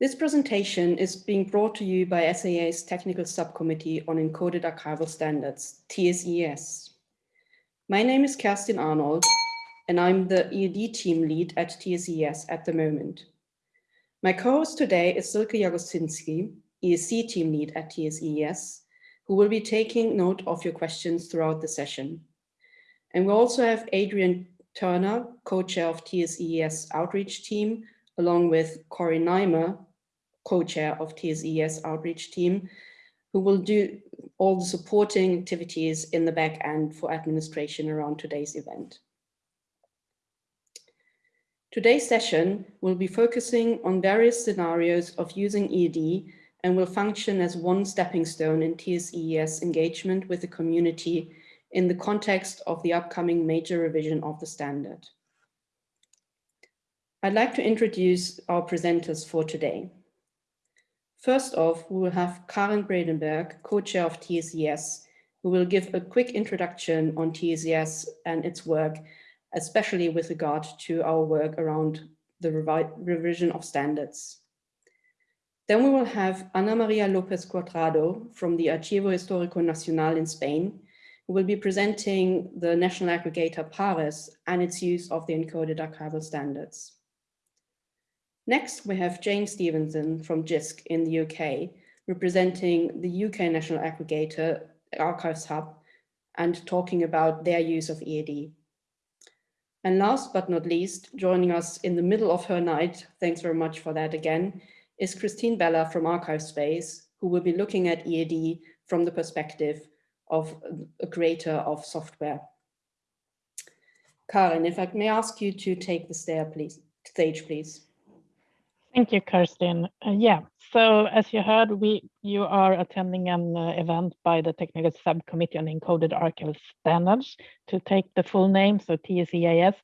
This presentation is being brought to you by SAA's Technical Subcommittee on Encoded Archival Standards, TSES. My name is Kerstin Arnold, and I'm the EAD team lead at TSES at the moment. My co-host today is Silke Jagodzinski, EAC team lead at TSES, who will be taking note of your questions throughout the session. And we also have Adrian Turner, co-chair of TSES outreach team, along with Cory Nimer, co-chair of TSES outreach team, who will do all the supporting activities in the back end for administration around today's event. Today's session will be focusing on various scenarios of using EAD and will function as one stepping stone in TSES engagement with the community in the context of the upcoming major revision of the standard. I'd like to introduce our presenters for today. First off, we will have Karin Bredenberg, co-chair of TSES, who will give a quick introduction on TSES and its work, especially with regard to our work around the revision of standards. Then we will have Ana Maria López Cuadrado from the Archivo Histórico Nacional in Spain, who will be presenting the national aggregator PARES and its use of the encoded archival standards. Next, we have Jane Stevenson from JISC in the UK, representing the UK national aggregator Archives Hub and talking about their use of EAD. And last but not least, joining us in the middle of her night, thanks very much for that again, is Christine Bella from ArchivesSpace, who will be looking at EAD from the perspective of a creator of software. Karin, if I may ask you to take the stair, please, stage, please. Thank you, Kerstin. Uh, yeah, so as you heard, we you are attending an uh, event by the Technical Subcommittee on Encoded Archival Standards. To take the full name, so TSEAS,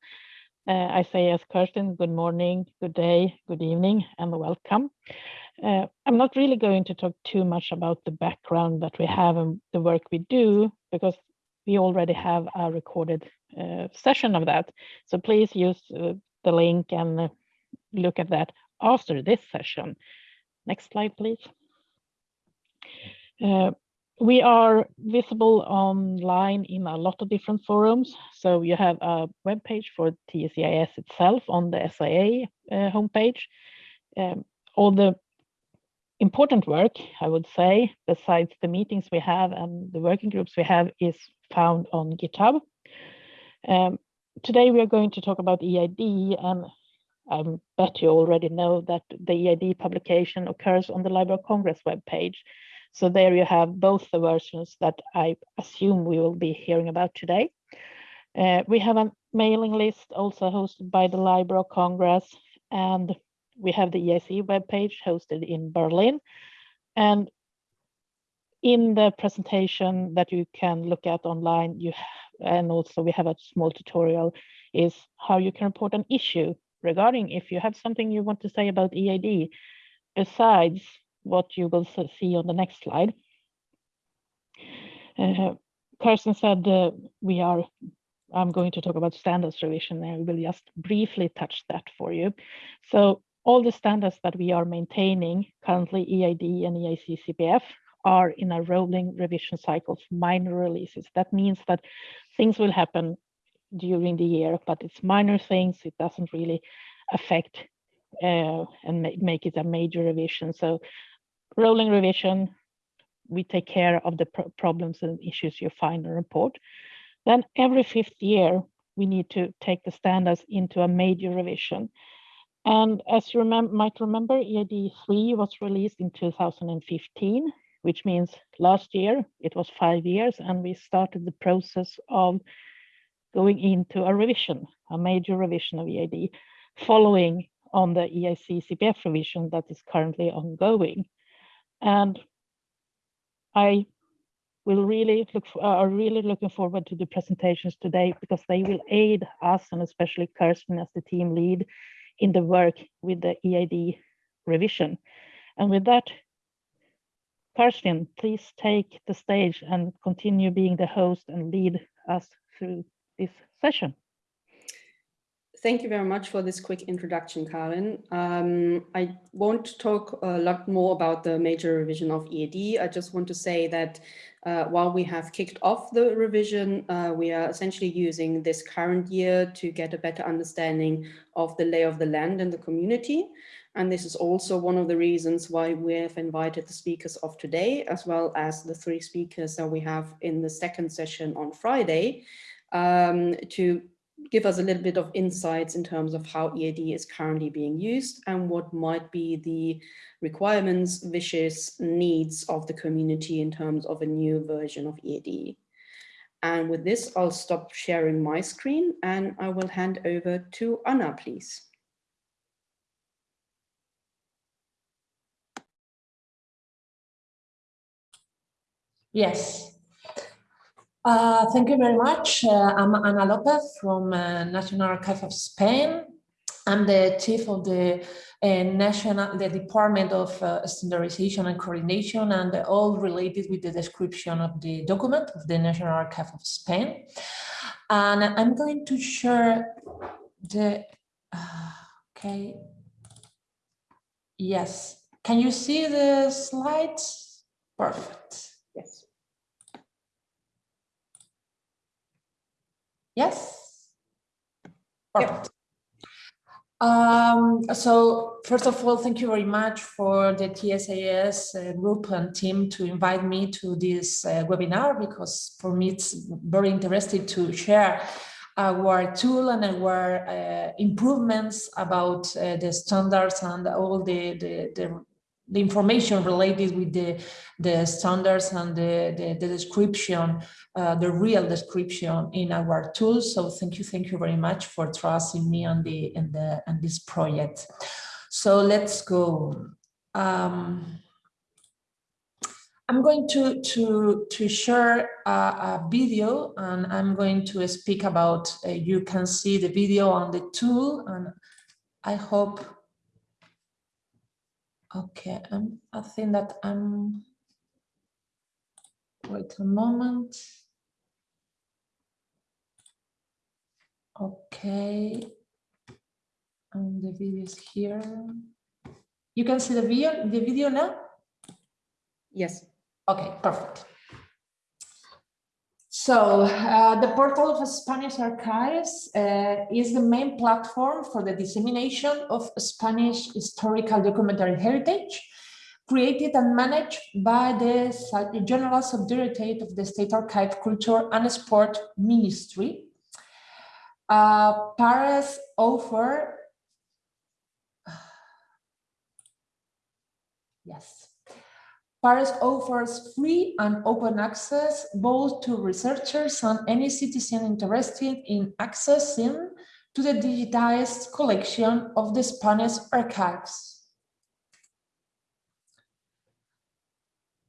uh, I say as Kerstin, good morning, good day, good evening, and welcome. Uh, I'm not really going to talk too much about the background that we have and the work we do, because we already have a recorded uh, session of that. So please use uh, the link and look at that after this session. Next slide, please. Uh, we are visible online in a lot of different forums. So you have a web page for TSEIS itself on the SAA uh, homepage. Um, all the important work, I would say, besides the meetings we have and the working groups we have is found on GitHub. Um, today we are going to talk about EAD and I bet you already know that the EAD publication occurs on the Library of Congress webpage. So there you have both the versions that I assume we will be hearing about today. Uh, we have a mailing list also hosted by the Library of Congress, and we have the EAC webpage hosted in Berlin. And in the presentation that you can look at online, you and also we have a small tutorial is how you can report an issue regarding if you have something you want to say about EAD besides what you will see on the next slide. Uh, Kerstin said uh, we are, I'm going to talk about standards revision and we will just briefly touch that for you. So all the standards that we are maintaining currently EAD and EAC CPF are in a rolling revision cycles, minor releases. That means that things will happen during the year, but it's minor things. It doesn't really affect uh, and make it a major revision. So rolling revision, we take care of the pro problems and issues you find in the report. Then every fifth year, we need to take the standards into a major revision. And as you might remember, EAD 3 was released in 2015, which means last year it was five years, and we started the process of going into a revision, a major revision of EAD, following on the EAC CPF revision that is currently ongoing. And I will really look for, uh, are really looking forward to the presentations today because they will aid us and especially Kerstin as the team lead in the work with the EAD revision. And with that, Kerstin, please take the stage and continue being the host and lead us through this session. thank you very much for this quick introduction, Karin. Um, I won't talk a lot more about the major revision of EAD. I just want to say that uh, while we have kicked off the revision, uh, we are essentially using this current year to get a better understanding of the lay of the land in the community. And this is also one of the reasons why we have invited the speakers of today, as well as the three speakers that we have in the second session on Friday, um, to give us a little bit of insights in terms of how EAD is currently being used and what might be the requirements, wishes, needs of the community in terms of a new version of EAD. And with this, I'll stop sharing my screen and I will hand over to Anna, please. Yes. Uh, thank you very much. Uh, I'm Ana Lopez from uh, National Archive of Spain. I'm the chief of the uh, national, the Department of uh, Standardization and Coordination, and all related with the description of the document of the National Archive of Spain. And I'm going to share the, uh, okay, yes. Can you see the slides? Perfect. Yes. Yes. Perfect. Um, so first of all, thank you very much for the TSAS uh, group and team to invite me to this uh, webinar because for me it's very interesting to share our tool and our uh, improvements about uh, the standards and all the, the, the the information related with the, the standards and the, the, the description, uh, the real description in our tools. So thank you, thank you very much for trusting me on the in the on this project. So let's go. Um, I'm going to to to share a, a, video and I'm going to speak about. Uh, you can see the video on the tool, and I hope Okay, um, I think that I'm, wait a moment. Okay, and the video is here. You can see the video, the video now? Yes. Okay, perfect. So uh, the portal of Spanish Archives uh, is the main platform for the dissemination of Spanish historical documentary heritage, created and managed by the General Subdirectorate of the State Archive, Culture and Sport Ministry. Uh, PARES offer, yes, PARES offers free and open access both to researchers and any citizen interested in accessing to the digitized collection of the Spanish archives.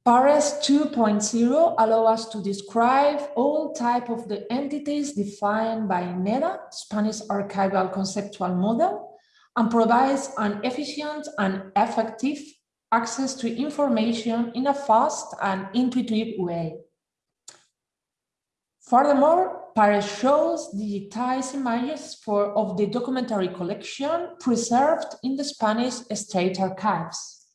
PARES 2.0 allow us to describe all type of the entities defined by NEDA, Spanish Archival Conceptual Model, and provides an efficient and effective access to information in a fast and intuitive way. Furthermore, PARES shows digitized images for, of the documentary collection preserved in the Spanish State Archives.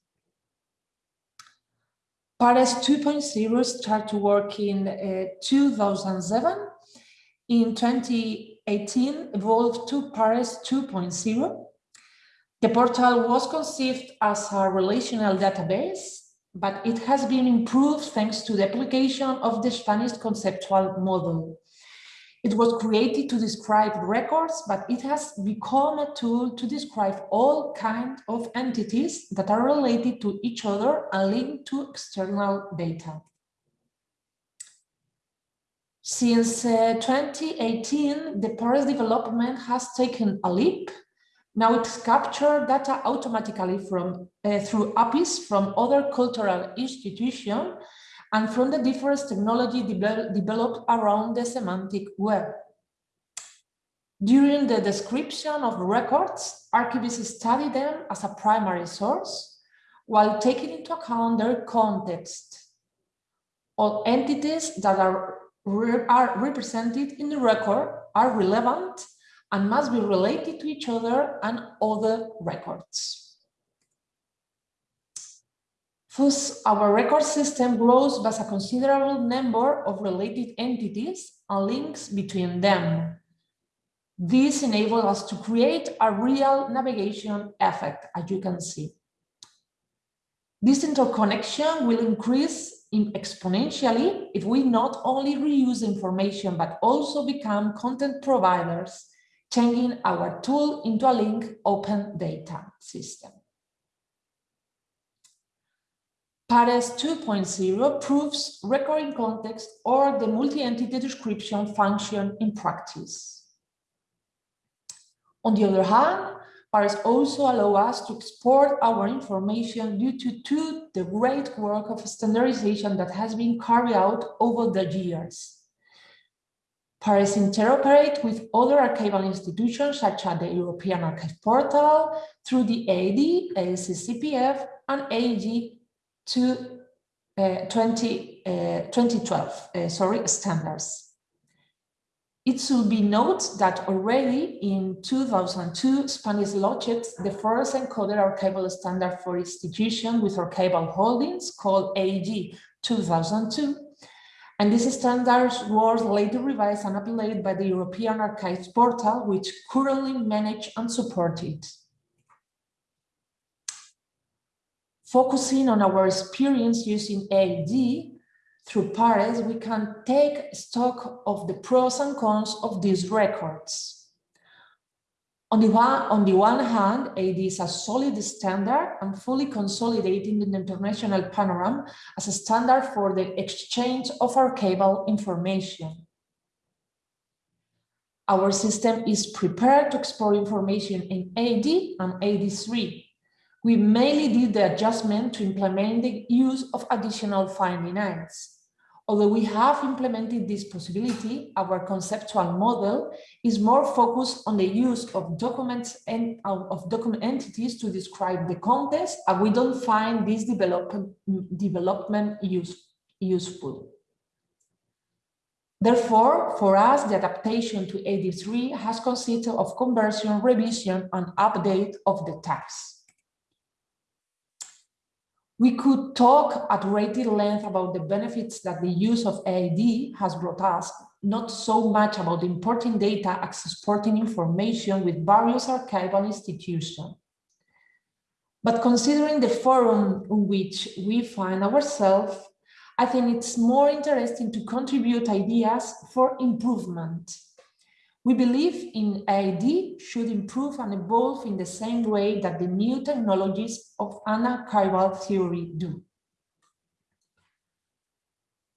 PARES 2.0 started to work in uh, 2007. In 2018, evolved to PARES 2.0 the portal was conceived as a relational database, but it has been improved thanks to the application of the Spanish conceptual model. It was created to describe records, but it has become a tool to describe all kinds of entities that are related to each other and linked to external data. Since uh, 2018, the PARES development has taken a leap now it's captured data automatically from uh, through APIs from other cultural institutions and from the different technology de developed around the semantic web. During the description of records, archivists study them as a primary source while taking into account their context. All entities that are, are represented in the record are relevant and must be related to each other and other records. Thus, our record system grows by a considerable number of related entities and links between them. This enables us to create a real navigation effect, as you can see. This interconnection will increase in exponentially if we not only reuse information, but also become content providers, changing our tool into a link open data system. Pares 2.0 proves recurring context or the multi-entity description function in practice. On the other hand, Pares also allow us to export our information due to, to the great work of standardization that has been carried out over the years. Pares interoperate with other archival institutions such as the European Archive Portal through the AD, ACCPF, and AG to uh, 20, uh, 2012 uh, sorry, standards. It should be noted that already in 2002, Spanish launched the first encoded archival standard for institutions with archival holdings called AG 2002. And this standard was later revised and updated by the European Archives Portal, which currently manage and support it. Focusing on our experience using AD, through PARES, we can take stock of the pros and cons of these records. On the, one, on the one hand, AD is a solid standard and fully consolidating the international panorama as a standard for the exchange of archival information. Our system is prepared to explore information in AD and AD3. We mainly did the adjustment to implement the use of additional finding aids. Although we have implemented this possibility, our conceptual model is more focused on the use of documents and of document entities to describe the context, and we don't find this development, development use, useful. Therefore, for us, the adaptation to AD3 has consisted of conversion, revision, and update of the tags. We could talk at greater length about the benefits that the use of AD has brought us, not so much about importing data as exporting information with various archival institutions. But considering the forum in which we find ourselves, I think it's more interesting to contribute ideas for improvement. We believe in AID should improve and evolve in the same way that the new technologies of archival theory do.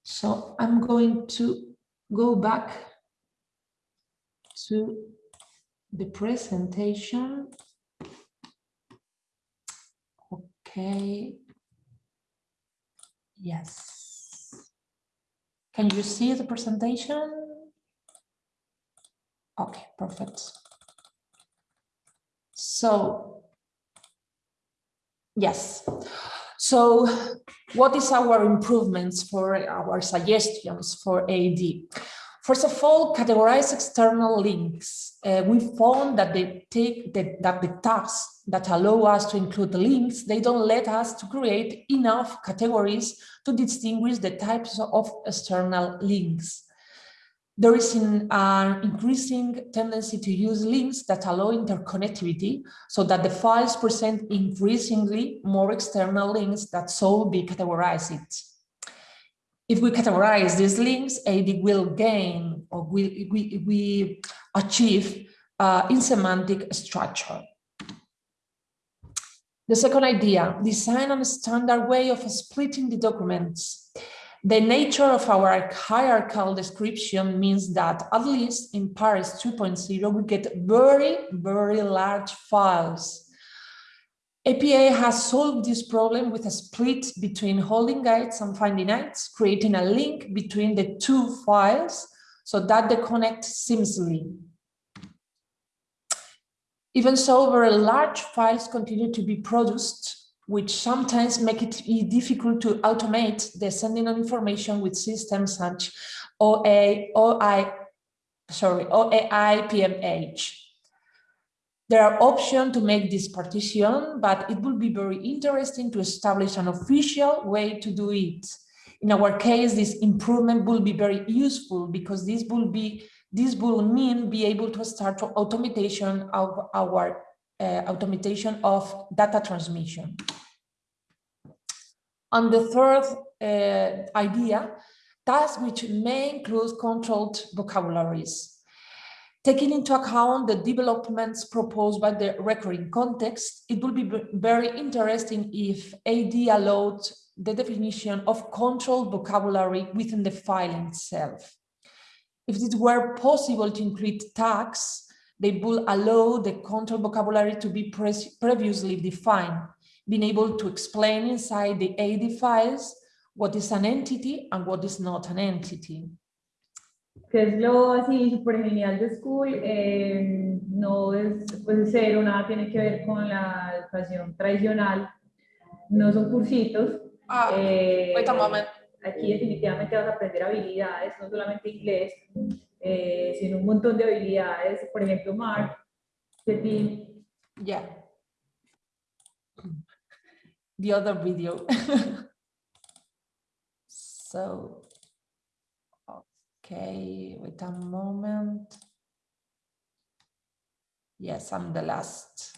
So I'm going to go back to the presentation. Okay. Yes. Can you see the presentation? Okay, perfect. So, yes. So what is our improvements for our suggestions for AD? First of all, categorize external links. Uh, we found that they take the, that the tags that allow us to include the links, they don't let us to create enough categories to distinguish the types of external links there is an uh, increasing tendency to use links that allow interconnectivity so that the files present increasingly more external links that so be categorized. If we categorize these links, AD will gain or we, we, we achieve uh, in semantic structure. The second idea, design a standard way of splitting the documents the nature of our hierarchical description means that at least in PARES 2.0, we get very, very large files. APE has solved this problem with a split between holding guides and finding aids, creating a link between the two files so that they connect seamlessly. Even so, very large files continue to be produced which sometimes make it difficult to automate the sending of information with systems such OA, OI, sorry, OAI PMH. There are options to make this partition, but it would be very interesting to establish an official way to do it. In our case, this improvement will be very useful because this will be this will mean be able to start automation of our uh, automation of data transmission. On the third uh, idea, tasks which may include controlled vocabularies. Taking into account the developments proposed by the recurring context, it will be very interesting if AD allowed the definition of controlled vocabulary within the file itself. If it were possible to include tags, they would allow the controlled vocabulary to be pre previously defined, being able to explain inside the AD files what is an entity and what is not an entity. que es lo así súper genial de School, eh, no es pues cero, nada tiene que ver con la educación tradicional, no son cursitos. Ah, eh, wait a moment. Aquí definitivamente vas a aprender habilidades, no solamente inglés, eh, sino un montón de habilidades, por ejemplo, Mark, Pepín. Yeah. The other video. so, okay, wait a moment. Yes, I'm the last.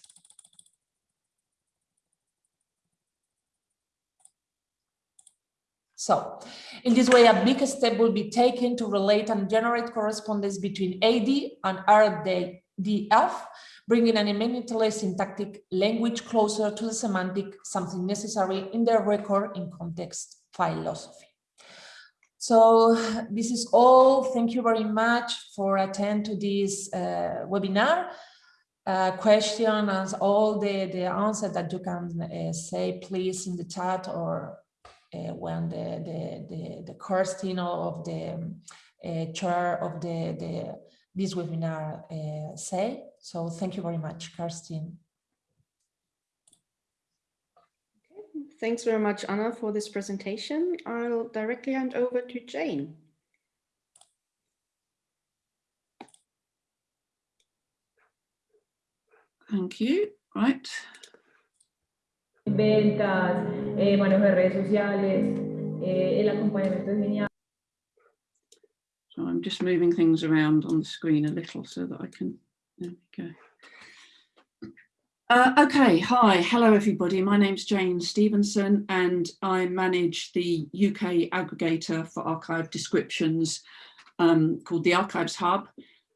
So in this way, a big step will be taken to relate and generate correspondence between AD and RDF, bringing an immediately syntactic language closer to the semantic, something necessary in the record in context philosophy. So this is all. Thank you very much for attend to this uh, webinar. Uh, question and all the, the answer that you can uh, say, please, in the chat or uh, when the, the, the, the Kerstin of the uh, chair of the, the this webinar uh, say. So thank you very much, Kerstin. Thanks very much, Anna, for this presentation. I'll directly hand over to Jane. Thank you. Right. ventas, eh, manejo de redes sociales, eh, el acompañamiento es genial. So I'm just moving things around on the screen a little so that I can, there we go. Uh, okay, hi, hello everybody. My name's Jane Stevenson and I manage the UK aggregator for archive descriptions um, called the Archives Hub.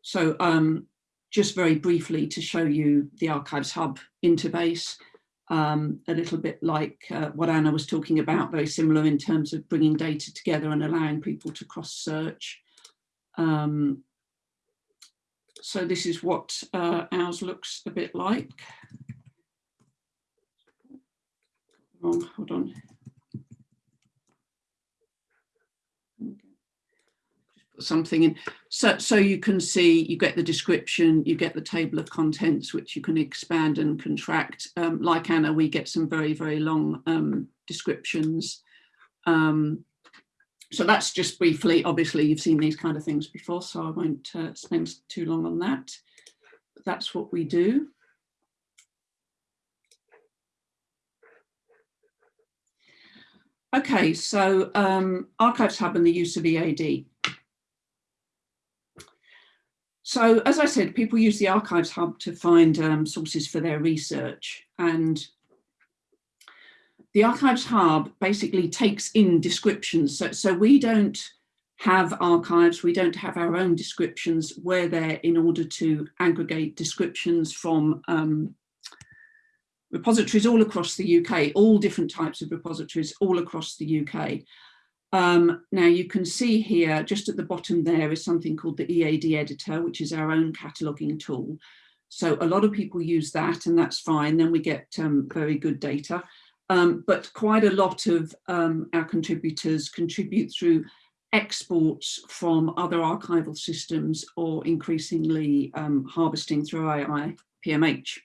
So um, just very briefly to show you the Archives Hub interface um, a little bit like uh, what Anna was talking about, very similar in terms of bringing data together and allowing people to cross search. Um, so this is what uh, ours looks a bit like. Oh, hold on. something in so so you can see you get the description you get the table of contents which you can expand and contract um, like Anna we get some very very long um, descriptions um, so that's just briefly obviously you've seen these kind of things before so I won't uh, spend too long on that but that's what we do Okay, so um, Archives Hub and the use of EAD. So as I said, people use the Archives Hub to find um, sources for their research and the Archives Hub basically takes in descriptions. So, so we don't have archives, we don't have our own descriptions. We're there in order to aggregate descriptions from um, repositories all across the UK, all different types of repositories all across the UK. Um, now you can see here, just at the bottom there is something called the EAD editor, which is our own cataloging tool. So a lot of people use that and that's fine. Then we get um, very good data. Um, but quite a lot of um, our contributors contribute through exports from other archival systems or increasingly um, harvesting through OAI PMH.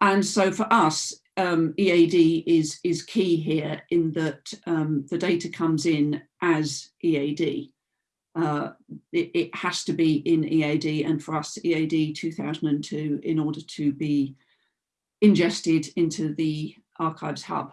And so for us, um, EAD is, is key here in that um, the data comes in as EAD. uh, it, it, has to be in EAD and for us EAD 2002 in order to be ingested into the Archives Hub.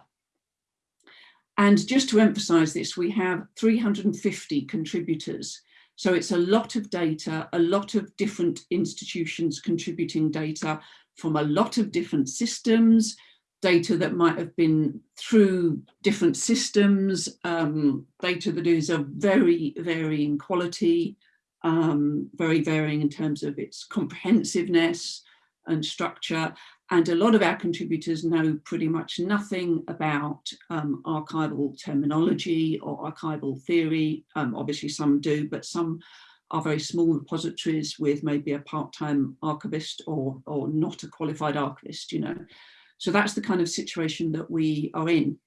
And just to emphasize this, we have 350 contributors. So it's a lot of data, a lot of different institutions contributing data from a lot of different systems, data that might have been through different systems, um, data that is of very varying quality, um, very varying in terms of its comprehensiveness and structure. And a lot of our contributors know pretty much nothing about um, archival terminology or archival theory. Um, obviously some do, but some are very small repositories with maybe a part-time archivist or, or not a qualified archivist, you know. So that's the kind of situation that we are in.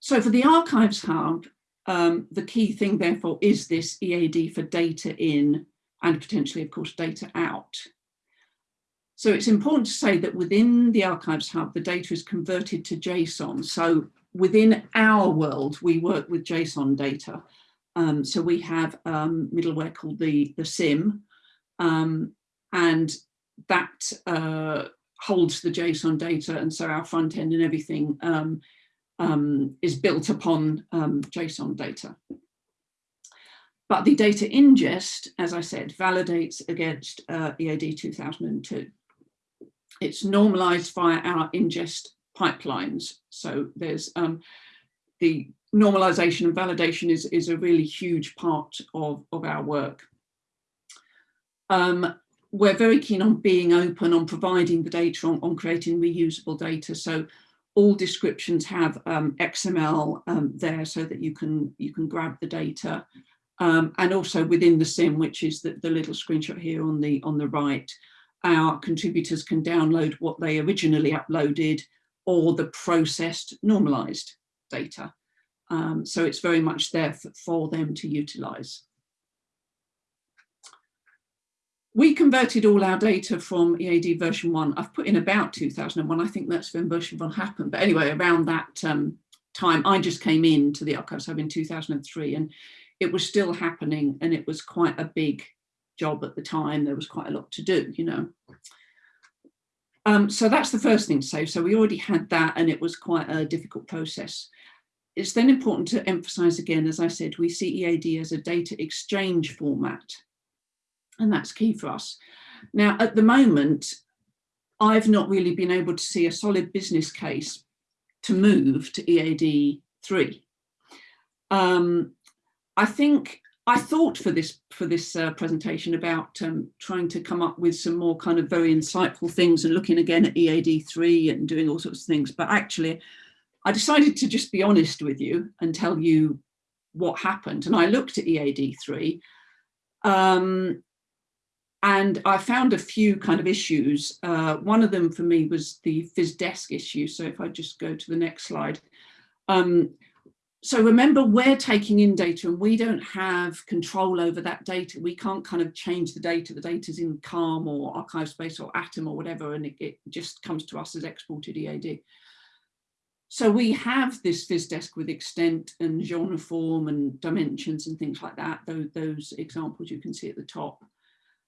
So for the Archives Hub, um, the key thing therefore is this EAD for data in and potentially of course data out. So it's important to say that within the Archives Hub, the data is converted to JSON. So within our world, we work with JSON data. Um, so we have um, middleware called the, the CIIM, um, and that uh, holds the JSON data. And so our front end and everything um, um, is built upon um, JSON data. But the data ingest, as I said, validates against uh, EAD 2002. It's normalized via our ingest pipelines. So there's um, the normalization and validation is, is a really huge part of, of our work. Um, we're very keen on being open, on providing the data, on, on creating reusable data. So all descriptions have um, XML um, there so that you can you can grab the data. Um, and also within the CIIM, which is the, the little screenshot here on the on the right, our contributors can download what they originally uploaded or the processed normalized data. Um, so it's very much there for, for them to utilize. We converted all our data from EAD version one. I've put in about 2001. I think that's when version one happened. But anyway, around that um, time, I just came in to the Archives Hub in 2003 and it was still happening and it was quite a big job at the time. There was quite a lot to do, you know. Um, so that's the first thing to say. So we already had that and it was quite a difficult process. It's then important to emphasize again, as I said, we see EAD as a data exchange format and that's key for us. Now, at the moment, I've not really been able to see a solid business case to move to EAD 3. Um, I think I thought for this for this uh, presentation about um, trying to come up with some more kind of very insightful things and looking again at EAD3 and doing all sorts of things. But actually, I decided to just be honest with you and tell you what happened. And I looked at EAD3 um, and I found a few kind of issues. Uh, one of them for me was the physdesc issue. So if I just go to the next slide. Um, so remember, we're taking in data and we don't have control over that data. We can't kind of change the data. The data's in CALM or ArchivesSpace or Atom or whatever, and it, it just comes to us as exported EAD. So we have this physdesc with extent and genre form and dimensions and things like that. Those, those examples you can see at the top.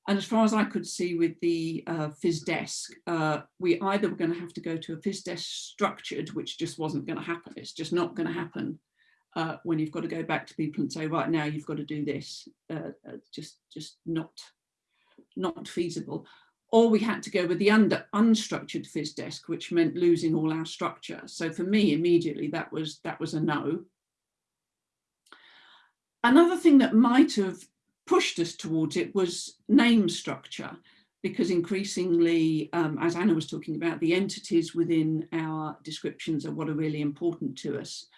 And as far as I could see with the uh, physdesc, uh, we either were going to have to go to a physdesc structured, which just wasn't going to happen. It's just not going to happen uh, when you've got to go back to people and say, right now you've got to do this. Uh, uh, just, just not, not feasible. Or we had to go with the under, unstructured physdesc, which meant losing all our structure. So for me, immediately that was that was a no. Another thing that might have pushed us towards it was name structure, because increasingly, um, as Anna was talking about, the entities within our descriptions are what are really important to us.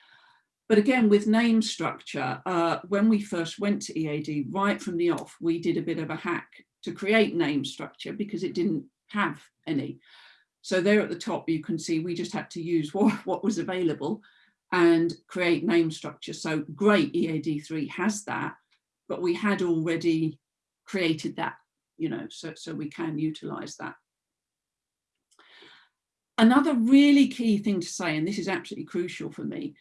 But again, with name structure, uh, when we first went to EAD, right from the off, we did a bit of a hack to create name structure because it didn't have any. So there at the top, you can see we just had to use what, what was available and create name structure. So great, EAD3 has that, but we had already created that, you know, so, so we can utilize that. Another really key thing to say, and this is absolutely crucial for me,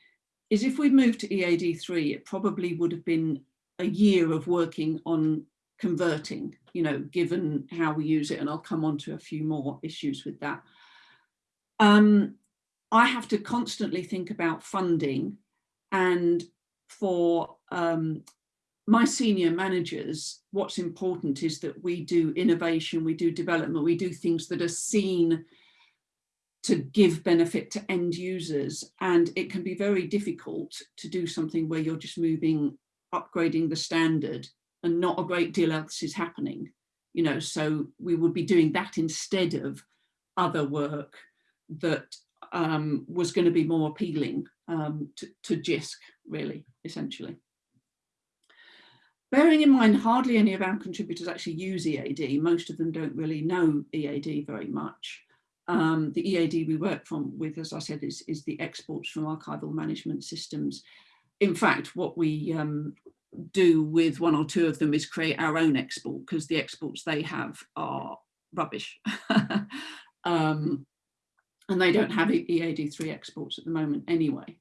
is if we'd moved to EAD3, it probably would have been a year of working on converting, you know, given how we use it, and I'll come on to a few more issues with that. Um, I have to constantly think about funding and for um, my senior managers, what's important is that we do innovation, we do development, we do things that are seen to give benefit to end users. And it can be very difficult to do something where you're just moving, upgrading the standard and not a great deal else is happening. You know, so we would be doing that instead of other work that um, was going to be more appealing um, to, to JISC, really, essentially. Bearing in mind, hardly any of our contributors actually use EAD. Most of them don't really know EAD very much. Um, the EAD we work from with, as I said, is, is the exports from archival management systems. In fact, what we um, do with one or two of them is create our own export because the exports they have are rubbish. um, and they don't have EAD3 exports at the moment anyway.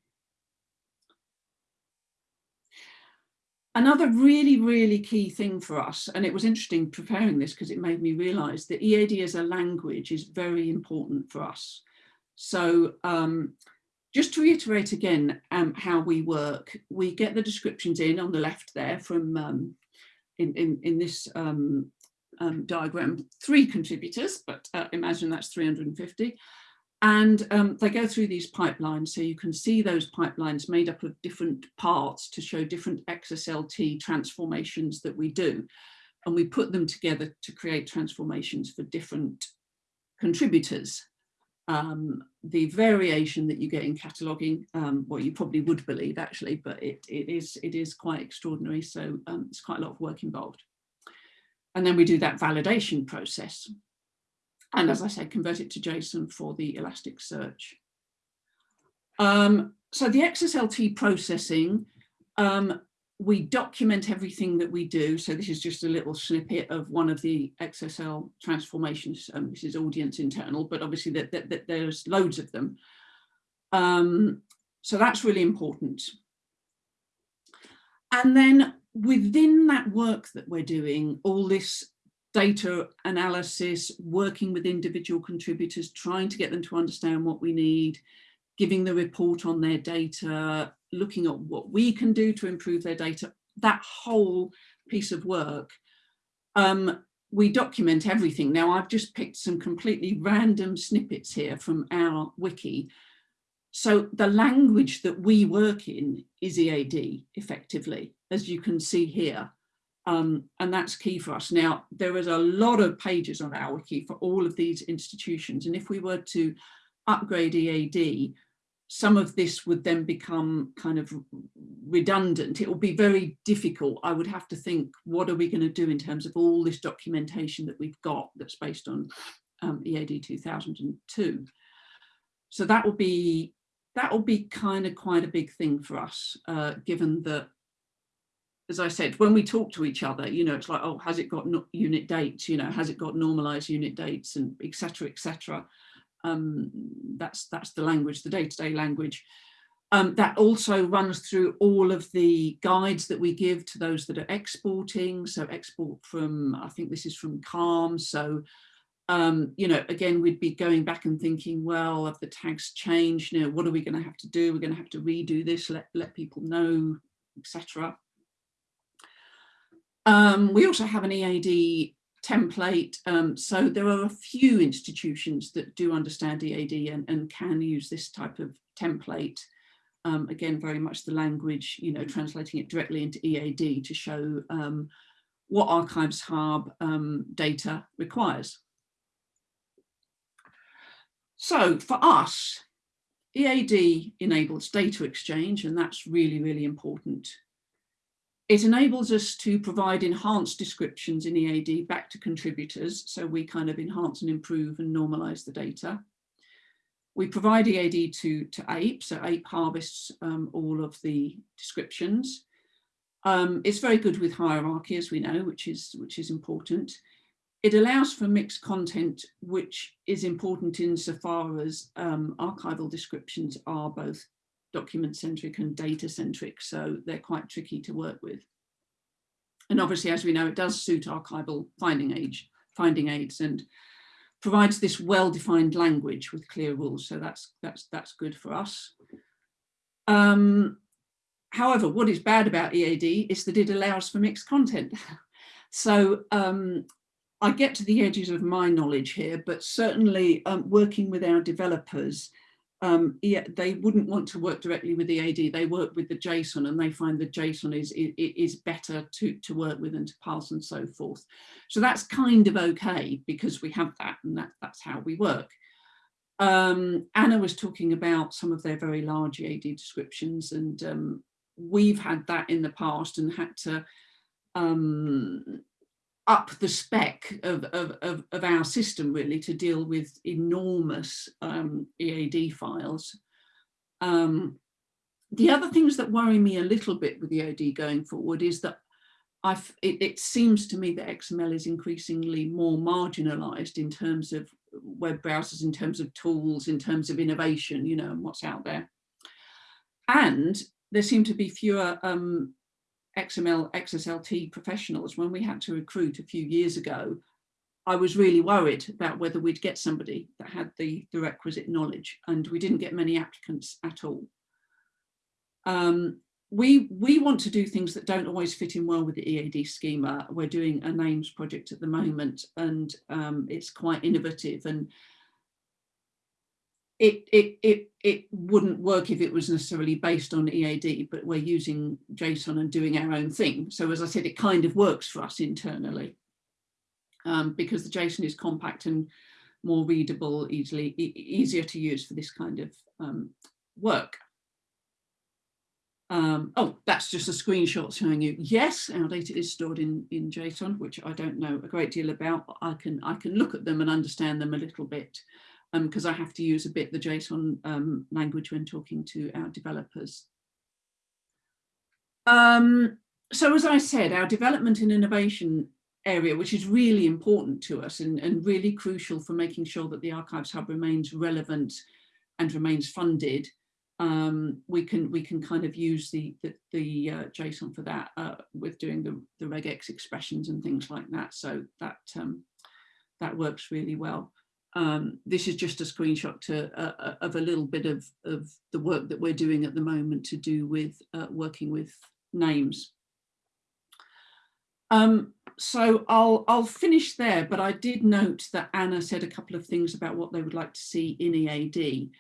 Another really, really key thing for us, and it was interesting preparing this because it made me realize that EAD as a language is very important for us. So um, just to reiterate again um, how we work, we get the descriptions in on the left there from um, in, in, in this um, um, diagram, three contributors, but uh, imagine that's 350. And um, they go through these pipelines, so you can see those pipelines made up of different parts to show different XSLT transformations that we do. And we put them together to create transformations for different contributors. Um, the variation that you get in cataloging, um, well, you probably would believe actually, but it, it, is, it is quite extraordinary. So um, it's quite a lot of work involved. And then we do that validation process and as I said, convert it to JSON for the Elasticsearch. Um, so the XSLT processing, um, we document everything that we do. So this is just a little snippet of one of the XSL transformations. Um, this is audience internal, but obviously that, that, that there's loads of them. Um, so that's really important. And then within that work that we're doing, all this data analysis, working with individual contributors, trying to get them to understand what we need, giving the report on their data, looking at what we can do to improve their data, that whole piece of work. Um, we document everything. Now I've just picked some completely random snippets here from our wiki. So the language that we work in is EAD effectively, as you can see here. Um, and that's key for us. Now, there is a lot of pages on our wiki for all of these institutions. And if we were to upgrade EAD, some of this would then become kind of redundant. It will be very difficult. I would have to think, what are we going to do in terms of all this documentation that we've got that's based on um, EAD 2002. So that will be that will be kind of quite a big thing for us, uh, given that as I said, when we talk to each other, you know, it's like, oh, has it got no unit dates? You know, has it got normalized unit dates and etc. etc. Um, that's that's the language, the day-to-day -day language. Um, that also runs through all of the guides that we give to those that are exporting. So export from, I think this is from CALM. So, um, you know, again, we'd be going back and thinking, well, have the tags changed? You know, what are we going to have to do? We're going to have to redo this, let, let people know, etc. Um, we also have an EAD template. Um, so there are a few institutions that do understand EAD and, and can use this type of template. Um, again, very much the language, you know, translating it directly into EAD to show um, what Archives Hub um, data requires. So for us, EAD enables data exchange, and that's really, really important. It enables us to provide enhanced descriptions in EAD back to contributors. So we kind of enhance and improve and normalize the data. We provide EAD to, to APE, so APE harvests um, all of the descriptions. Um, it's very good with hierarchy, as we know, which is, which is important. It allows for mixed content, which is important insofar as um, archival descriptions are both document centric and data centric, so they're quite tricky to work with. And obviously, as we know, it does suit archival finding age, finding aids and provides this well-defined language with clear rules. So that's that's that's good for us. Um, however, what is bad about EAD is that it allows for mixed content. so um, I get to the edges of my knowledge here, but certainly um, working with our developers, um, yeah, they wouldn't want to work directly with the EAD. They work with the JSON and they find the JSON is, is, is better to, to work with and to parse and so forth. So that's kind of okay because we have that and that, that's how we work. Um, Anna was talking about some of their very large EAD descriptions and um, we've had that in the past and had to um, up the spec of, of, of, of, our system really to deal with enormous um, EAD files. Um, the other things that worry me a little bit with EAD going forward is that I've, it, it seems to me that XML is increasingly more marginalized in terms of web browsers, in terms of tools, in terms of innovation, you know, and what's out there. And there seem to be fewer um, XML XSLT professionals, when we had to recruit a few years ago, I was really worried about whether we'd get somebody that had the, the requisite knowledge and we didn't get many applicants at all. Um, we, we want to do things that don't always fit in well with the EAD schema. We're doing a names project at the moment and um, it's quite innovative and it, it, it, it wouldn't work if it was necessarily based on EAD, but we're using JSON and doing our own thing. So as I said, it kind of works for us internally um, because the JSON is compact and more readable, easily e easier to use for this kind of um, work. Um, oh, that's just a screenshot showing you, yes, our data is stored in, in JSON, which I don't know a great deal about, but I can, I can look at them and understand them a little bit because um, I have to use a bit the JSON um, language when talking to our developers. Um, so as I said, our development and innovation area, which is really important to us and, and really crucial for making sure that the Archives Hub remains relevant and remains funded, um, we can we can kind of use the the, the uh, JSON for that uh, with doing the the regex expressions and things like that. So that um, that works really well. Um, this is just a screenshot to, uh, uh, of a little bit of, of the work that we're doing at the moment to do with uh, working with names. Um, so I'll, I'll finish there, but I did note that Anna said a couple of things about what they would like to see in EAD.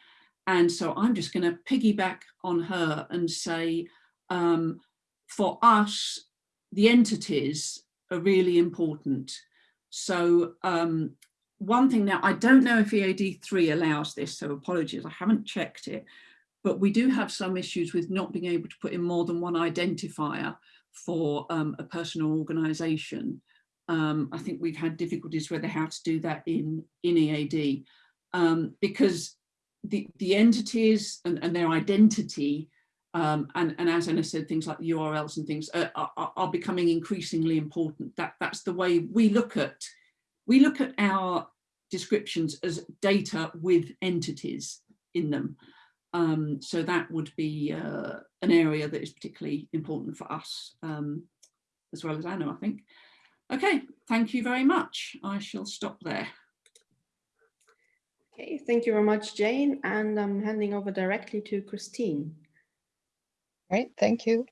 And so I'm just going to piggyback on her and say, um, for us, the entities are really important. So um, one thing now, I don't know if EAD3 allows this, so apologies, I haven't checked it, but we do have some issues with not being able to put in more than one identifier for um, a person or organisation. Um, I think we've had difficulties whether how to do that in, in EAD um, because the, the entities and, and their identity um, and, and, as Anna said, things like the URLs and things are, are, are, becoming increasingly important. That, that's the way we look at we look at our descriptions as data with entities in them. Um, so that would be uh, an area that is particularly important for us, um, as well as Anna, I think. Okay, thank you very much. I shall stop there. Okay, thank you very much, Jane. And I'm handing over directly to Christine. Great, thank you.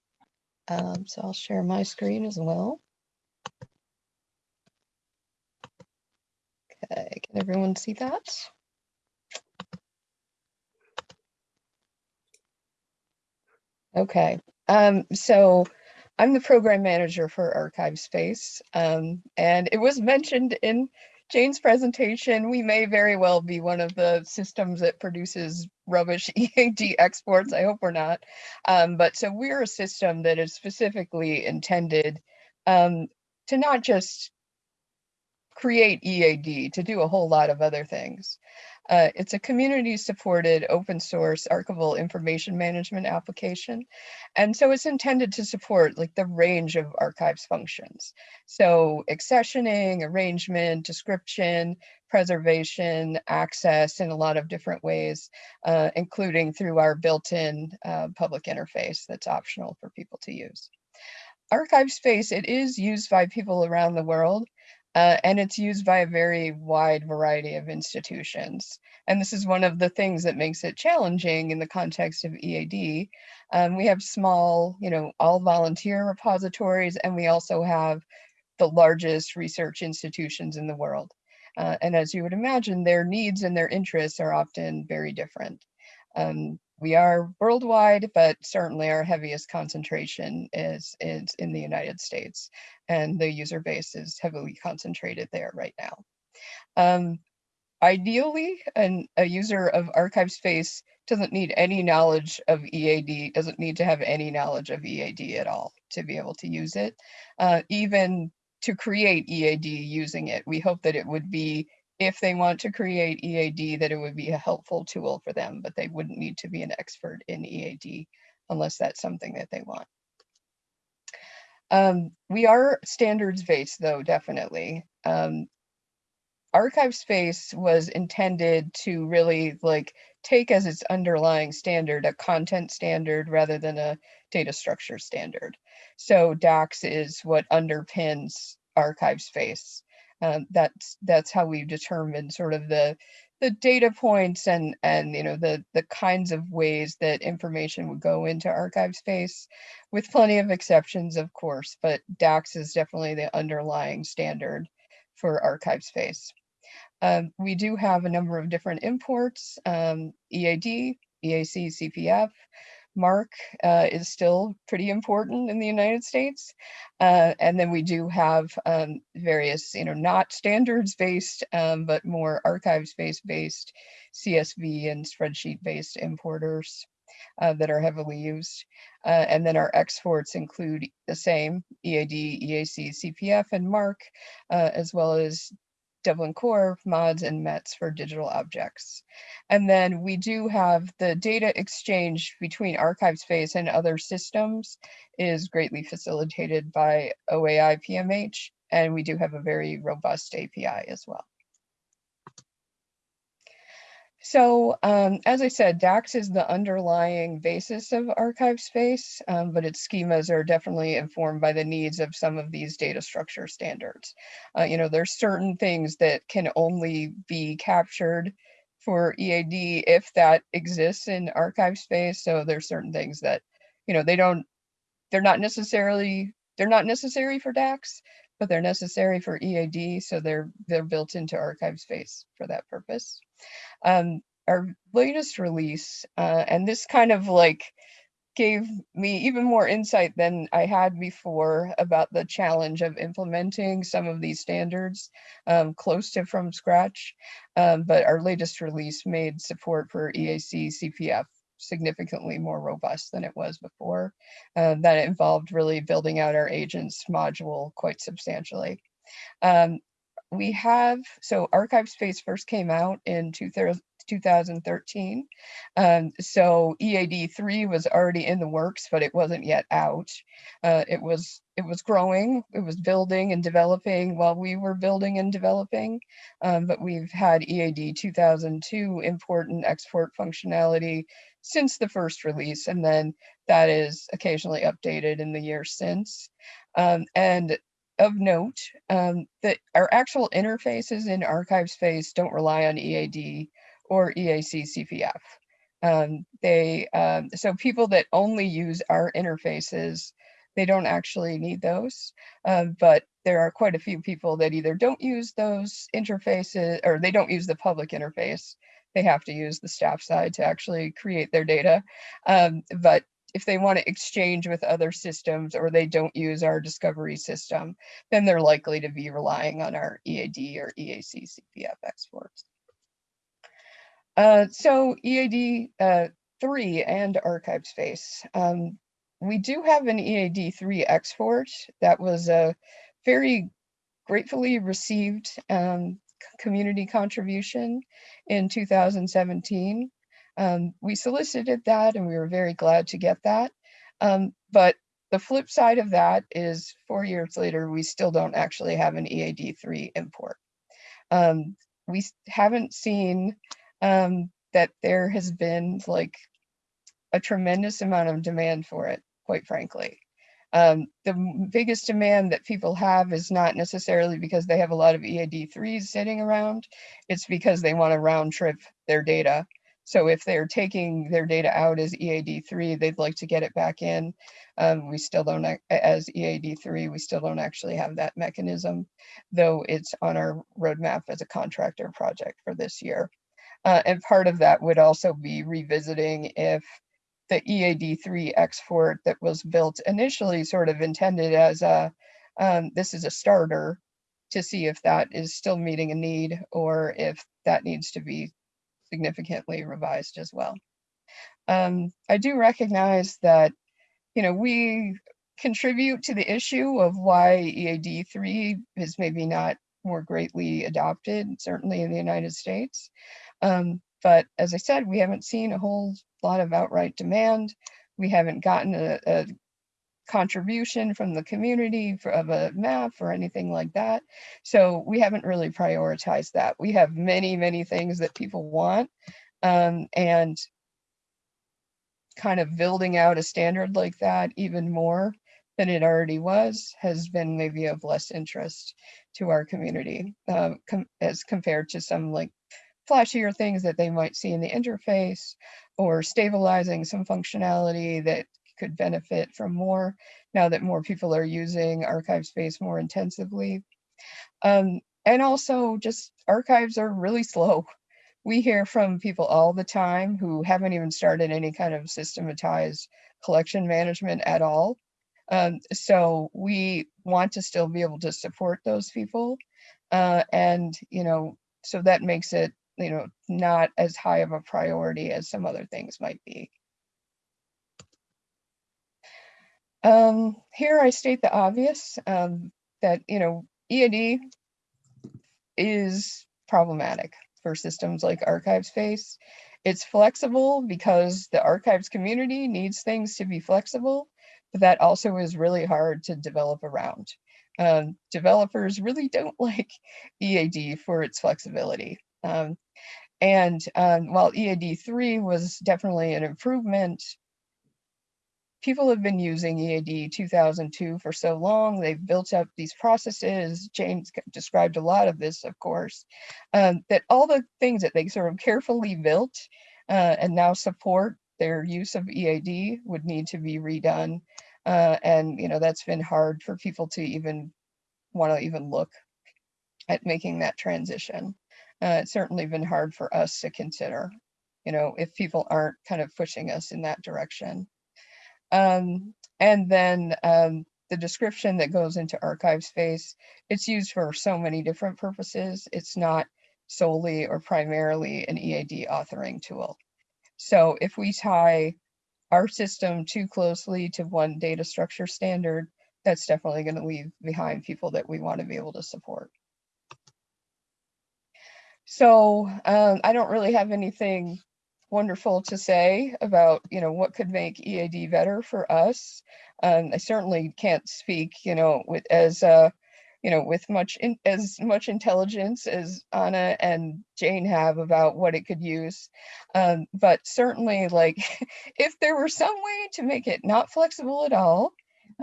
Um, so I'll share my screen as well. Okay, can everyone see that? Okay, um, so I'm the program manager for ArchivesSpace, um, and it was mentioned in Jane's presentation, we may very well be one of the systems that produces rubbish EAD exports. I hope we're not. Um, but so we're a system that is specifically intended um, to not just create EAD to do a whole lot of other things. Uh, it's a community supported open source archival information management application. And so it's intended to support like the range of archives functions. So accessioning, arrangement, description, preservation, access in a lot of different ways, uh, including through our built-in uh, public interface that's optional for people to use. ArchivesSpace, it is used by people around the world, uh, and it's used by a very wide variety of institutions. And this is one of the things that makes it challenging in the context of EAD. Um, we have small, you know, all volunteer repositories, and we also have the largest research institutions in the world. Uh, and as you would imagine, their needs and their interests are often very different. Um, we are worldwide, but certainly our heaviest concentration is, is in the United States, and the user base is heavily concentrated there right now. Um, ideally, an, a user of ArchivesSpace doesn't need any knowledge of EAD, doesn't need to have any knowledge of EAD at all to be able to use it. Uh, even to create EAD using it, we hope that it would be if they want to create EAD, that it would be a helpful tool for them, but they wouldn't need to be an expert in EAD unless that's something that they want. Um, we are standards based though, definitely. Um, ArchivesSpace was intended to really like take as its underlying standard a content standard rather than a data structure standard. So DACS is what underpins ArchivesSpace. Um, that's that's how we determine sort of the the data points and and you know the the kinds of ways that information would go into ArchivesSpace with plenty of exceptions of course but DACS is definitely the underlying standard for ArchivesSpace. Um, we do have a number of different imports, um, EAD, EAC, CPF, MARC uh, is still pretty important in the United States. Uh, and then we do have um, various, you know, not standards based, um, but more ArchivesSpace based CSV and spreadsheet based importers uh, that are heavily used. Uh, and then our exports include the same EAD, EAC, CPF, and MARC, uh, as well as Dublin Core, mods, and METS for digital objects. And then we do have the data exchange between ArchivesSpace and other systems is greatly facilitated by OAI PMH, and we do have a very robust API as well. So um, as I said, DACS is the underlying basis of ArchivesSpace, um, but its schemas are definitely informed by the needs of some of these data structure standards. Uh, you know, there's certain things that can only be captured for EAD if that exists in ArchivesSpace. So there's certain things that, you know, they don't, they're not necessarily, they're not necessary for DACS, but they're necessary for EAD. So they're, they're built into ArchivesSpace for that purpose. Um, our latest release, uh, and this kind of like gave me even more insight than I had before about the challenge of implementing some of these standards um, close to from scratch. Um, but our latest release made support for EAC CPF significantly more robust than it was before. Uh, that involved really building out our agents module quite substantially. Um, we have, so ArchivesSpace first came out in 2013. Um, so EAD 3 was already in the works, but it wasn't yet out. Uh, it was it was growing, it was building and developing while we were building and developing. Um, but we've had EAD 2002 import and export functionality since the first release, and then that is occasionally updated in the years since. Um, and of note um, that our actual interfaces in ArchivesSpace don't rely on EAD or EAC CPF. Um, they um, so people that only use our interfaces, they don't actually need those. Um, but there are quite a few people that either don't use those interfaces or they don't use the public interface. They have to use the staff side to actually create their data. Um, but if they want to exchange with other systems or they don't use our discovery system, then they're likely to be relying on our EAD or EAC CPF exports. Uh, so EAD uh, 3 and ArchivesSpace. Um, we do have an EAD 3 export that was a very gratefully received um, community contribution in 2017. Um, we solicited that and we were very glad to get that. Um, but the flip side of that is four years later, we still don't actually have an EAD3 import. Um, we haven't seen um, that there has been like a tremendous amount of demand for it, quite frankly. Um, the biggest demand that people have is not necessarily because they have a lot of EAD3s sitting around. It's because they want to round trip their data. So if they're taking their data out as EAD3, they'd like to get it back in. Um, we still don't, as EAD3, we still don't actually have that mechanism, though it's on our roadmap as a contractor project for this year. Uh, and part of that would also be revisiting if the EAD3 export that was built initially sort of intended as a, um, this is a starter to see if that is still meeting a need or if that needs to be significantly revised as well. Um, I do recognize that, you know, we contribute to the issue of why EAD3 is maybe not more greatly adopted, certainly in the United States. Um, but as I said, we haven't seen a whole lot of outright demand. We haven't gotten a, a contribution from the community for, of a map or anything like that. So we haven't really prioritized that. We have many, many things that people want. Um, and kind of building out a standard like that even more than it already was has been maybe of less interest to our community uh, com- as compared to some like flashier things that they might see in the interface or stabilizing some functionality that could benefit from more now that more people are using ArchivesSpace more intensively. Um, and also just archives are really slow. We hear from people all the time who haven't even started any kind of systematized collection management at all. Um, so we want to still be able to support those people. Uh, and, you know, so that makes it, you know, not as high of a priority as some other things might be. Um, here I state the obvious, um, that, you know, EAD is problematic for systems like ArchivesSpace. It's flexible because the archives community needs things to be flexible, but that also is really hard to develop around. Um, developers really don't like EAD for its flexibility. Um, and um, while EAD3 was definitely an improvement, people have been using EAD 2002 for so long. They've built up these processes. Jane's described a lot of this, of course, um, that all the things that they sort of carefully built uh, and now support their use of EAD would need to be redone. Uh, and, you know, that's been hard for people to even want to even look at making that transition. Uh, it's certainly been hard for us to consider, you know, if people aren't kind of pushing us in that direction. Um, and then um, the description that goes into ArchivesSpace, it's used for so many different purposes. It's not solely or primarily an EAD authoring tool. So if we tie our system too closely to one data structure standard, that's definitely going to leave behind people that we want to be able to support. So um, I don't really have anything wonderful to say about you know what could make EAD better for us. Um, I certainly can't speak you know with as uh, you know with much in, as much intelligence as Anna and Jane have about what it could use. Um, but certainly like if there were some way to make it not flexible at all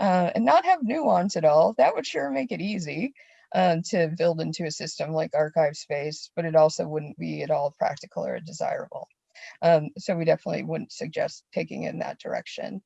uh, and not have nuance at all, that would sure make it easy um, to build into a system like ArchivesSpace, but it also wouldn't be at all practical or desirable. Um, so we definitely wouldn't suggest taking in that direction.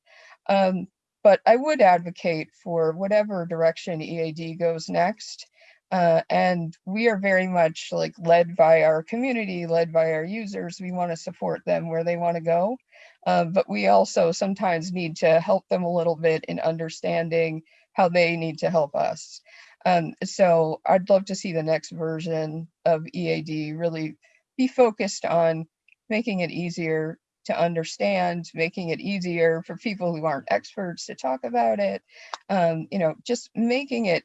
Um, but I would advocate for whatever direction EAD goes next. Uh, and we are very much like led by our community, led by our users. We want to support them where they want to go. Uh, but we also sometimes need to help them a little bit in understanding how they need to help us. Um, so I'd love to see the next version of EAD really be focused on making it easier to understand, making it easier for people who aren't experts to talk about it. Um, you know, just making it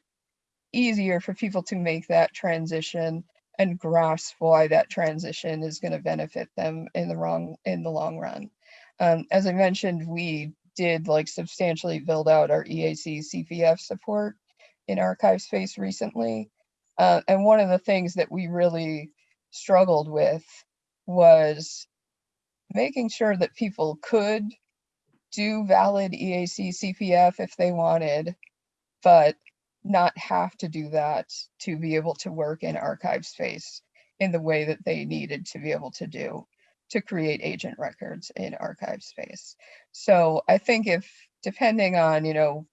easier for people to make that transition and grasp why that transition is going to benefit them in the wrong in the long run. Um, as I mentioned, we did like substantially build out our EAC CPF support in ArchivesSpace recently. Uh, and one of the things that we really struggled with was making sure that people could do valid EAC CPF if they wanted, but not have to do that to be able to work in ArchivesSpace in the way that they needed to be able to do to create agent records in ArchivesSpace. So I think if depending on, you know,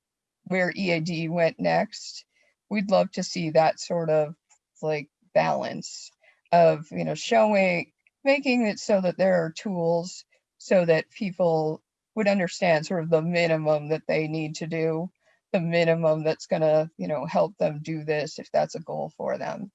where EAD went next, we'd love to see that sort of like balance of, you know, showing, making it so that there are tools so that people would understand sort of the minimum that they need to do, the minimum that's gonna, you know, help them do this if that's a goal for them.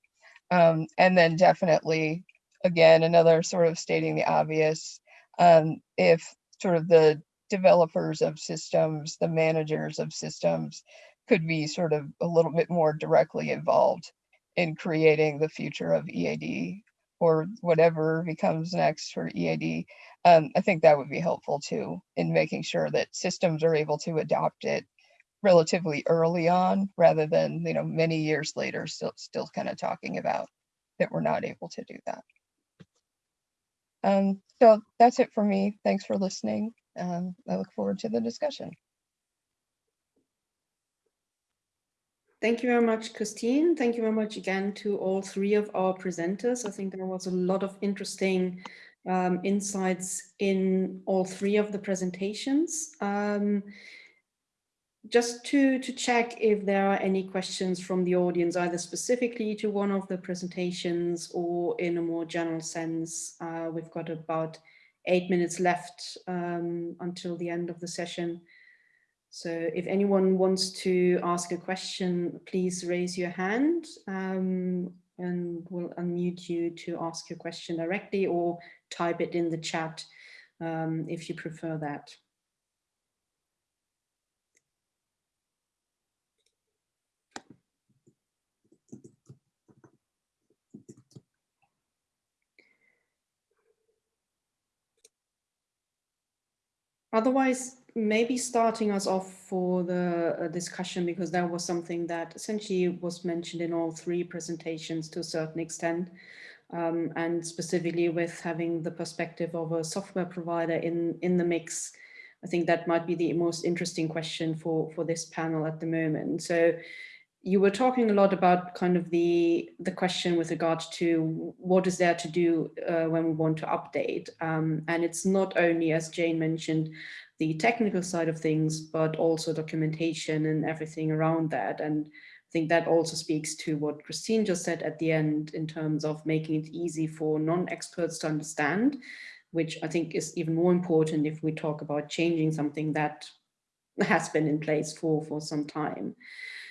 Um, and then definitely, again, another sort of stating the obvious, um, if sort of the developers of systems, the managers of systems could be sort of a little bit more directly involved in creating the future of EAD or whatever becomes next for EAD. Um, I think that would be helpful too in making sure that systems are able to adopt it relatively early on rather than you know many years later still still kind of talking about that we're not able to do that. Um, so that's it for me. Thanks for listening. Um, I look forward to the discussion. Thank you very much, Christine. Thank you very much again to all three of our presenters. I think there was a lot of interesting um, insights in all three of the presentations. Um, just to, to check if there are any questions from the audience, either specifically to one of the presentations or in a more general sense. Uh, we've got about eight minutes left um, until the end of the session. So if anyone wants to ask a question, please raise your hand um, and we'll unmute you to ask your question directly or type it in the chat um, if you prefer that. Otherwise, maybe starting us off for the uh, discussion, because that was something that essentially was mentioned in all three presentations to a certain extent, um, and specifically with having the perspective of a software provider in, in the mix. I think that might be the most interesting question for, for this panel at the moment. So you were talking a lot about kind of the the question with regard to what is there to do uh, when we want to update um, and it's not only as Jane mentioned the technical side of things but also documentation and everything around that and I think that also speaks to what Christine just said at the end in terms of making it easy for non-experts to understand which I think is even more important if we talk about changing something that has been in place for for some time.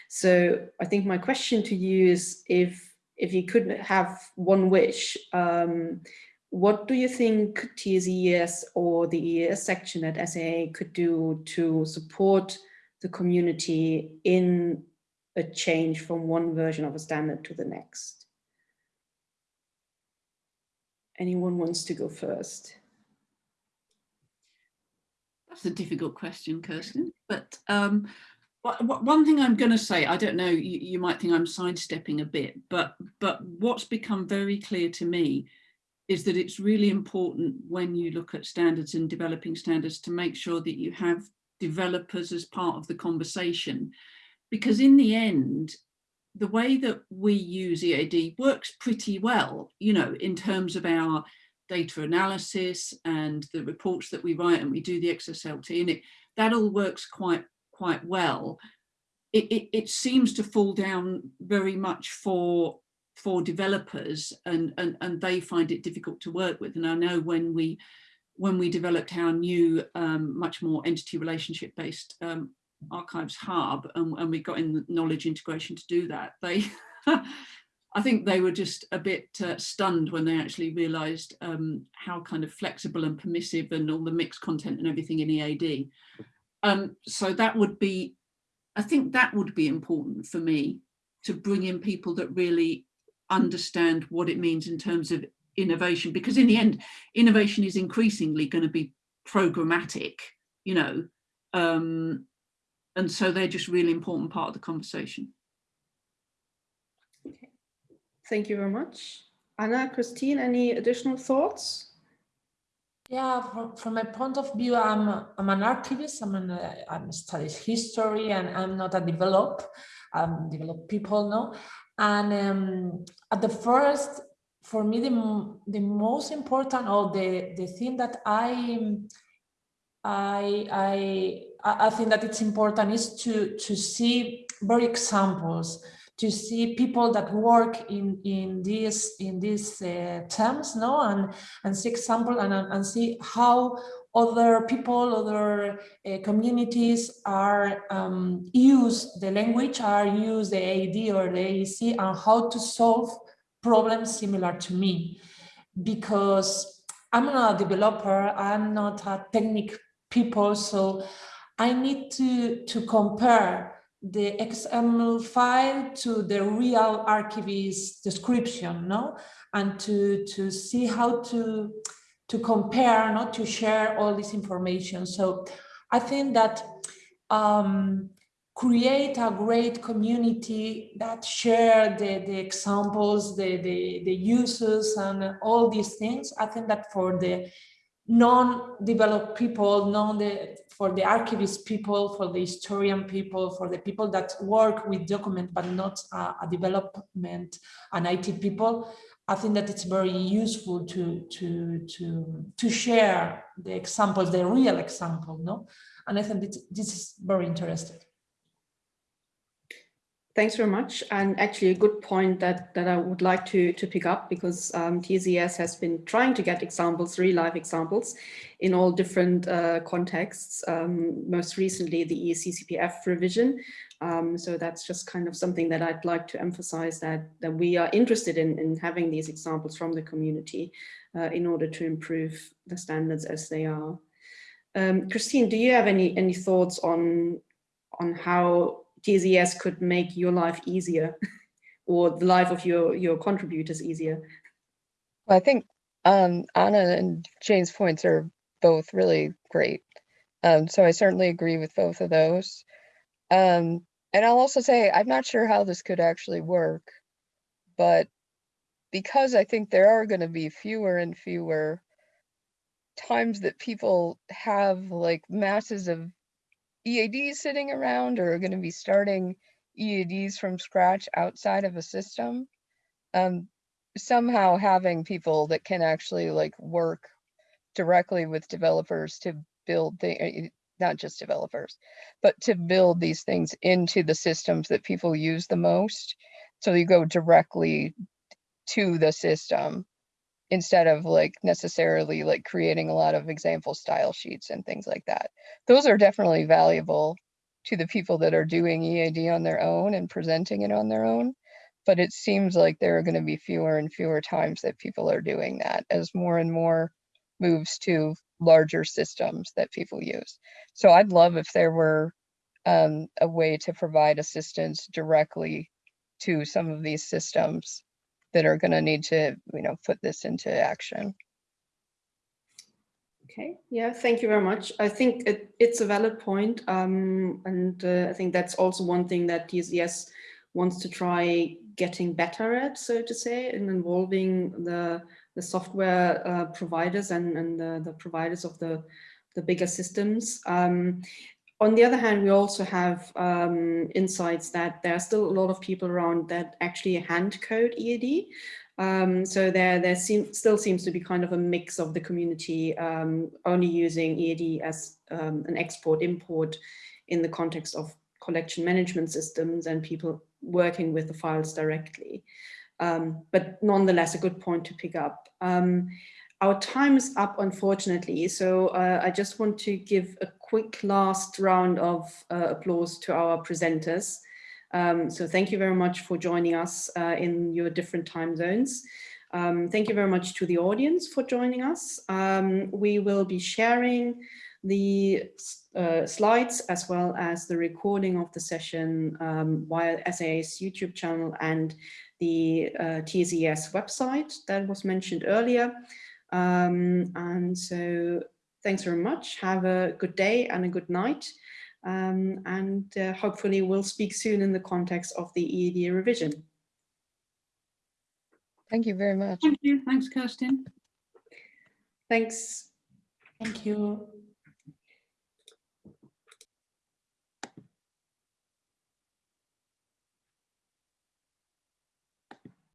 So I think my question to you is if if you could have one wish, um, what do you think TSES or the EAS section at SAA could do to support the community in a change from one version of a standard to the next? Anyone wants to go first? That's a difficult question, Kerstin, but um, one thing I'm going to say, I don't know, you, you, might think I'm sidestepping a bit, but but what's become very clear to me is that it's really important when you look at standards and developing standards to make sure that you have developers as part of the conversation. Because in the end, the way that we use EAD works pretty well, you know, in terms of our data analysis and the reports that we write and we do the XSLT and it, that all works quite quite well, it, it, it seems to fall down very much for for developers and, and and they find it difficult to work with. And I know when we when we developed our new um, much more entity relationship based um, archives hub and, and, we got in knowledge integration to do that they I think they were just a bit uh, stunned when they actually realized um, how kind of flexible and permissive and all the mixed content and everything in EAD um, so that would be, I think that would be important for me to bring in people that really understand what it means in terms of innovation, because in the end, innovation is increasingly going to be programmatic, you know, um, and so they're just really important part of the conversation. Okay. Thank you very much. Anna, Christine, any additional thoughts? Yeah, from, from my point of view, I'm a- I'm an archivist. I'm an uh, I'm studies history, and I'm not a develop. Um, develop people, no. And um, at the first, for me, the the most important or the the thing that I I I I think that it's important is to to see very examples to see people that work in in these in these uh, terms no and and see example and, and see how other people, other uh, communities are um, use the language, are use the AD or the AEC and how to solve problems similar to me. Because I'm not a developer, I'm not a technic people, so I need to, to compare the XML file to the real archivist description, no? And to, to see how to, to compare, not to share all this information. So I think that um, create a great community that share the, the examples, the, the, the uses and all these things. I think that for the non-developed people, non the, for the archivist people, for the historian people, for the people that work with document but not uh, a development and IT people, I think that it's very useful to to to to share the examples, the real example, no? And I think this, this is very interesting. Thanks very much. And actually a good point that, that I would like to, to pick up because um, TSES has been trying to get examples, real life examples in all different uh, contexts, um, most recently the EACCPF revision. Um, so that's just kind of something that I'd like to emphasize that, that we are interested in, in having these examples from the community uh, in order to improve the standards as they are. Um, Christine, do you have any, any thoughts on, on how TSES could make your life easier or the life of your, your contributors easier? Well, I think um, Anna and Jane's points are both really great. Um, so I certainly agree with both of those. Um, and I'll also say, I'm not sure how this could actually work, but because I think there are going to be fewer and fewer times that people have like masses of EADs sitting around or are going to be starting EADs from scratch outside of a system, um, somehow having people that can actually like work directly with developers to build the not just developers, but to build these things into the systems that people use the most. So you go directly to the system instead of like necessarily like creating a lot of example style sheets and things like that. Those are definitely valuable to the people that are doing EAD on their own and presenting it on their own. But it seems like there are going to be fewer and fewer times that people are doing that as more and more moves to larger systems that people use. So I'd love if there were um, a way to provide assistance directly to some of these systems that are going to need to, you know, put this into action. Okay, yeah, thank you very much. I think it, it's a valid point, um, and uh, I think that's also one thing that TSES wants to try getting better at, so to say, in involving the the software uh, providers and, and the, the, providers of the, the bigger systems. Um, on the other hand, we also have um, insights that there are still a lot of people around that actually hand code EAD. Um, so there, there seem, still seems to be kind of a mix of the community um, only using EAD as um, an export import in the context of collection management systems and people working with the files directly. Um, but nonetheless, a good point to pick up. Our time is up, unfortunately, so uh, I just want to give a quick last round of uh, applause to our presenters. Um, so thank you very much for joining us uh, in your different time zones. Um, thank you very much to the audience for joining us. Um, we will be sharing the uh, slides as well as the recording of the session um, via SAA's YouTube channel and the uh, TSES website that was mentioned earlier. Um, and so thanks very much. Have a good day and a good night. Um, and uh, hopefully we'll speak soon in the context of the EAD revision. Thank you very much. Thank you. Thanks, Kerstin. Thanks. Thank you.